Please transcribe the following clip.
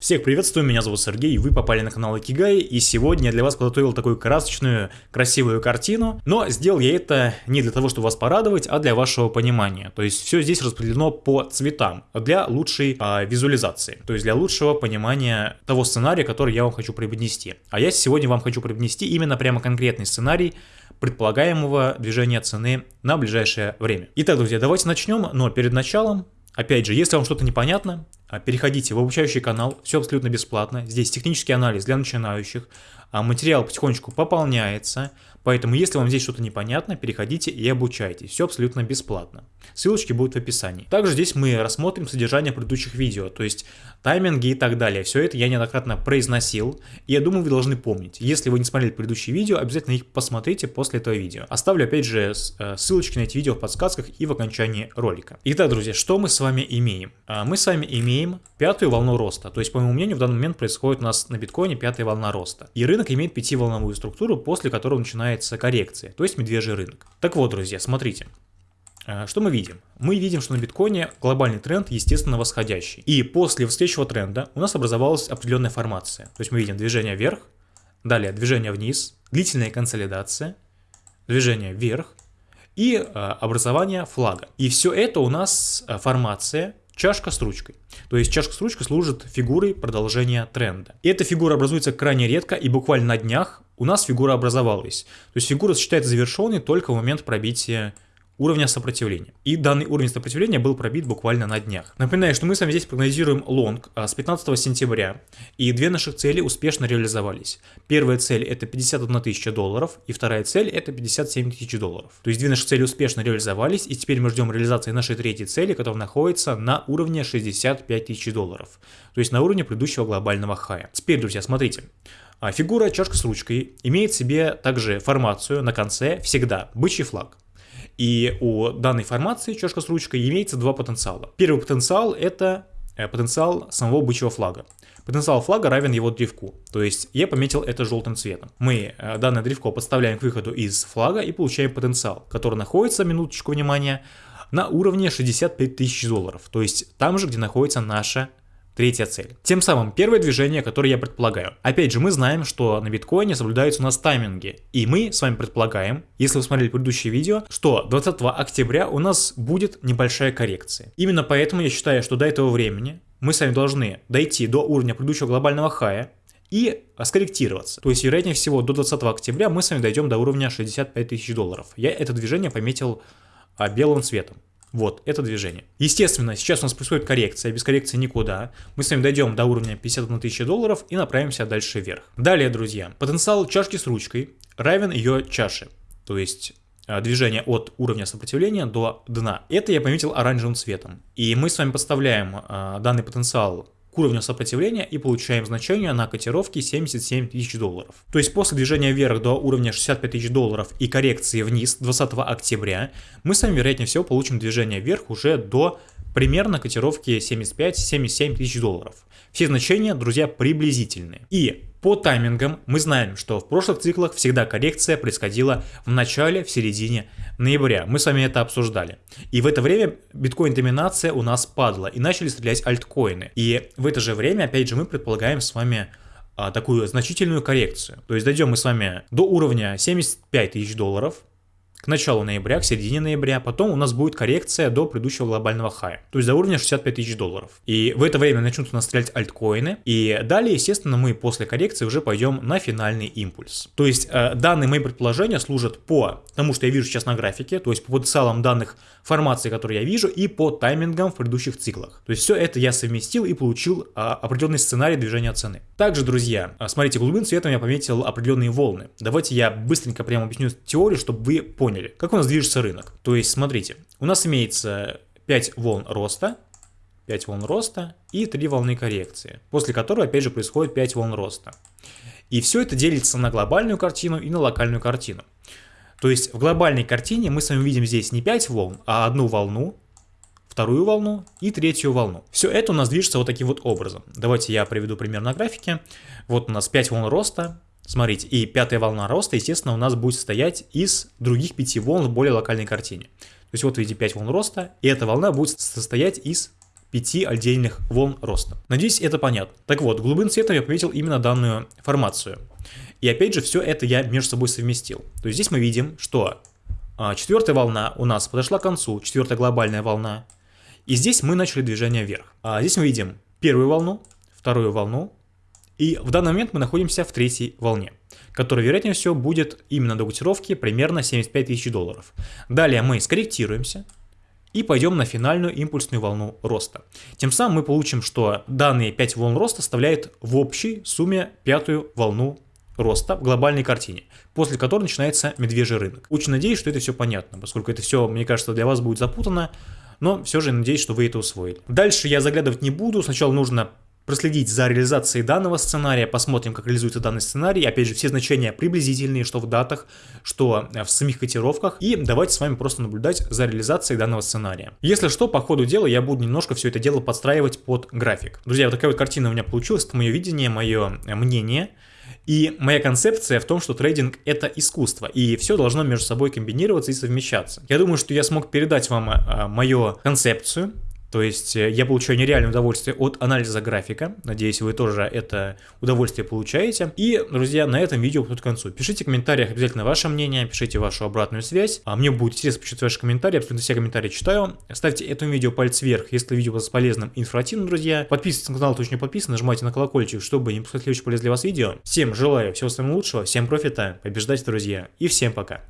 Всех приветствую, меня зовут Сергей, вы попали на канал Икигай, и сегодня я для вас подготовил такую красочную, красивую картину, но сделал я это не для того, чтобы вас порадовать, а для вашего понимания. То есть все здесь распределено по цветам, для лучшей а, визуализации, то есть для лучшего понимания того сценария, который я вам хочу преподнести. А я сегодня вам хочу преподнести именно прямо конкретный сценарий, предполагаемого движения цены на ближайшее время. Итак, друзья, давайте начнем, но перед началом Опять же, если вам что-то непонятно, переходите в обучающий канал, все абсолютно бесплатно. Здесь технический анализ для начинающих, а, материал потихонечку пополняется, поэтому если вам здесь что-то непонятно, переходите и обучайтесь, все абсолютно бесплатно. Ссылочки будут в описании. Также здесь мы рассмотрим содержание предыдущих видео, то есть тайминги и так далее. Все это я неоднократно произносил, и я думаю, вы должны помнить. Если вы не смотрели предыдущие видео, обязательно их посмотрите после этого видео. Оставлю опять же э, ссылочки на эти видео в подсказках и в окончании ролика. Итак, друзья, что мы с вами имеем? А, мы с вами имеем пятую волну роста, то есть, по моему мнению, в данный момент происходит у нас на биткоине пятая волна роста. И рынок имеет пятиволновую структуру, после которой начинается коррекция, то есть медвежий рынок. Так вот, друзья, смотрите. Э, что мы видим? Мы видим, что на биткоине глобальный тренд, естественно, восходящий. И после восходящего тренда у нас образовалась определенная формация. То есть мы видим движение вверх, далее движение вниз, длительная консолидация, движение вверх и э, образование флага. И все это у нас э, формация чашка с ручкой. То есть чашка с ручкой служит фигурой продолжения тренда. И эта фигура образуется крайне редко, и буквально на днях у нас фигура образовалась. То есть фигура считается завершенной только в момент пробития уровня сопротивления. И данный уровень сопротивления был пробит буквально на днях. Напоминаю, что мы с вами здесь прогнозируем лонг а, с 15 сентября, и две наших цели успешно реализовались. Первая цель это 51 тысяча долларов, и вторая цель это 57 тысяч долларов. То есть две наши цели успешно реализовались, и теперь мы ждем реализации нашей третьей цели, которая находится на уровне 65 тысяч долларов. То есть на уровне предыдущего глобального хая. Теперь, друзья, смотрите. А, фигура чашка с ручкой имеет себе также формацию на конце всегда бычий флаг. И у данной формации чашка с ручкой имеется два потенциала. Первый потенциал это э, потенциал самого бычьего флага. Потенциал флага равен его древку, то есть я пометил это желтым цветом. Мы э, данное древко подставляем к выходу из флага и получаем потенциал, который находится, минуточку внимания, на уровне 65 тысяч долларов, то есть там же, где находится наша Третья цель. Тем самым первое движение, которое я предполагаю. Опять же, мы знаем, что на биткоине соблюдаются у нас тайминги. И мы с вами предполагаем, если вы смотрели предыдущее видео, что 20 октября у нас будет небольшая коррекция. Именно поэтому я считаю, что до этого времени мы с вами должны дойти до уровня предыдущего глобального хая, и скорректироваться. То есть, вероятнее всего, до 20 октября мы с вами дойдем до уровня 65 тысяч долларов. Я это движение пометил а, белым цветом. Вот, это движение. Естественно, сейчас у нас происходит коррекция, без коррекции никуда. Мы с вами дойдем до уровня 51 тысяча долларов и направимся дальше вверх. Далее, друзья, потенциал чашки с ручкой равен ее чаше. То есть а, движение от уровня сопротивления до дна. Это я пометил оранжевым цветом. И мы с вами подставляем а, данный потенциал уровню сопротивления и получаем значение на котировке 77 тысяч долларов. То есть после движения вверх до уровня 65 тысяч долларов и коррекции вниз 20 октября мы с вами вероятнее всего получим движение вверх уже до примерно котировки 75-77 тысяч долларов. Все значения, друзья, приблизительные. И по таймингам мы знаем, что в прошлых циклах всегда коррекция происходила в начале, в середине ноября. Мы с вами это обсуждали. И в это время биткоин-доминация у нас падала и начали стрелять альткоины. И в это же время, опять же, мы предполагаем с вами а, такую значительную коррекцию. То есть дойдем мы с вами до уровня 75 тысяч долларов, к началу ноября, к середине ноября, потом у нас будет коррекция до предыдущего глобального хая, то есть до уровня 65 тысяч долларов. И в это время начнут у нас стрелять альткоины, и далее, естественно, мы после коррекции уже пойдем на финальный импульс. То есть э, данные мои предположения служат по тому, что я вижу сейчас на графике, то есть по потенциалам данных формации, которые я вижу, и по таймингам в предыдущих циклах. То есть все это я совместил и получил э, определенный сценарий движения цены. Также, друзья, э, смотрите, голубым цветом я пометил определенные волны. Давайте я быстренько прямо объясню теорию, чтобы вы поняли, поняли, как у нас движется рынок. То есть, смотрите, у нас имеется 5 волн роста, 5 волн роста и 3 волны коррекции, после которой опять же происходит 5 волн роста. И все это делится на глобальную картину и на локальную картину. То есть в глобальной картине мы с вами видим здесь не 5 волн, а одну волну, вторую волну и третью волну. Все это у нас движется вот таким вот образом. Давайте я приведу пример на графике. Вот у нас 5 волн роста, Смотрите, и пятая волна роста, естественно, у нас будет состоять из других пяти волн в более локальной картине. То есть вот видите 5 волн роста, и эта волна будет состоять из 5 отдельных волн роста. Надеюсь, это понятно. Так вот, голубым цветом я пометил именно данную формацию. И опять же, все это я между собой совместил. То есть здесь мы видим, что а, четвертая волна у нас подошла к концу, четвертая глобальная волна. И здесь мы начали движение вверх. А здесь мы видим первую волну, вторую волну. И в данный момент мы находимся в третьей волне, которая, вероятнее всего, будет именно до котировки примерно 75 тысяч долларов. Далее мы скорректируемся, и пойдем на финальную импульсную волну роста. Тем самым мы получим, что данные 5 волн роста составляют в общей сумме пятую волну роста в глобальной картине, после которой начинается медвежий рынок. Очень надеюсь, что это все понятно, поскольку это все, мне кажется, для вас будет запутано, но все же надеюсь, что вы это усвоили. Дальше я заглядывать не буду, сначала нужно проследить за реализацией данного сценария, посмотрим, как реализуется данный сценарий, опять же, все значения приблизительные, что в датах, что э, в самих котировках, и давайте с вами просто наблюдать за реализацией данного сценария. Если что, по ходу дела я буду немножко все это дело подстраивать под график. Друзья, вот такая вот картина у меня получилась, это мое видение, мое э, мнение, и моя концепция в том, что трейдинг это искусство, и все должно между собой комбинироваться и совмещаться. Я думаю, что я смог передать вам э, мою концепцию, то есть э, я получаю нереальное удовольствие от анализа графика. Надеюсь, вы тоже это удовольствие получаете. И, друзья, на этом видео подходит к концу. Пишите в комментариях обязательно ваше мнение, пишите вашу обратную связь. А мне будет интересно почитать ваши комментарии, абсолютно все комментарии читаю. Ставьте этому видео палец вверх, если видео было полезным и информативным, друзья. Подписывайтесь на канал, кто еще не подписан, нажимайте на колокольчик, чтобы не пропускать следующие полезные для вас видео. Всем желаю всего самого лучшего, всем профита, побеждайте, друзья, и всем пока.